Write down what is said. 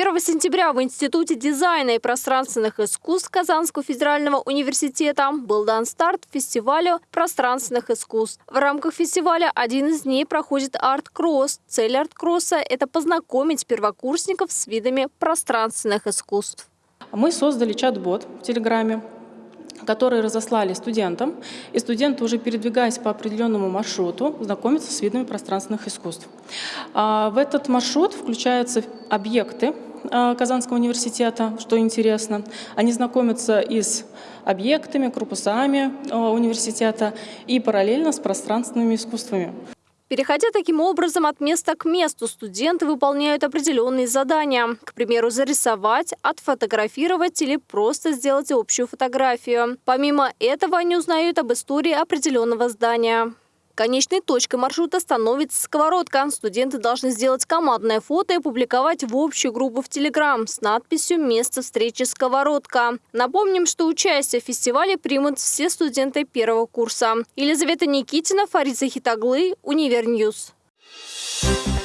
1 сентября в Институте дизайна и пространственных искусств Казанского федерального университета был дан старт фестивалю пространственных искусств. В рамках фестиваля один из дней проходит арт-кросс. Цель арт-кросса – это познакомить первокурсников с видами пространственных искусств. Мы создали чат-бот в Телеграме, которые разослали студентам, и студенты, уже передвигаясь по определенному маршруту, знакомятся с видами пространственных искусств. А, в этот маршрут включаются объекты Казанского университета, что интересно. Они знакомятся и с объектами, корпусами а, университета и параллельно с пространственными искусствами. Переходя таким образом от места к месту, студенты выполняют определенные задания. К примеру, зарисовать, отфотографировать или просто сделать общую фотографию. Помимо этого, они узнают об истории определенного здания. Конечной точкой маршрута становится сковородка. Студенты должны сделать командное фото и публиковать в общую группу в Телеграм с надписью «Место встречи сковородка». Напомним, что участие в фестивале примут все студенты первого курса. Елизавета Никитина, Фарид Захид оглы, Univer News. Thank